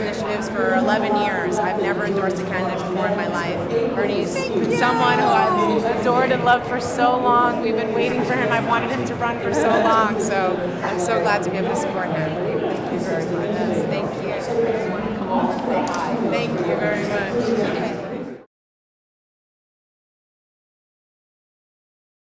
initiatives for 11 years. I've never endorsed a candidate before in my life. Bernie's someone who I've adored and loved for so long. We've been waiting for him. I've wanted him to run for so long. So I'm so glad to be able to support him. Thank you very much. Thank you. Thank you very much.